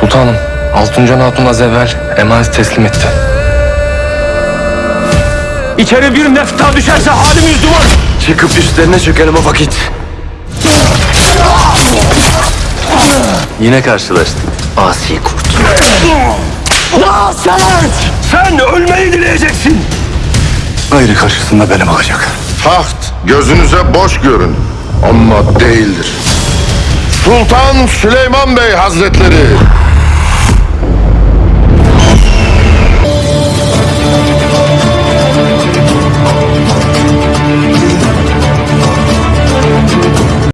Sultanım, Altuncan Hatun az evvel emanet teslim etti. İçeri bir nefta düşerse halimiz duman. Çıkıp üstlerine çökelim o vakit. Yine karşılaştık. Asi kurt. Sen ölmeyi dileyeceksin. Gayrı karşısında benim olacak. Taht gözünüze boş görün ama değildir. Sultan Süleyman Bey Hazretleri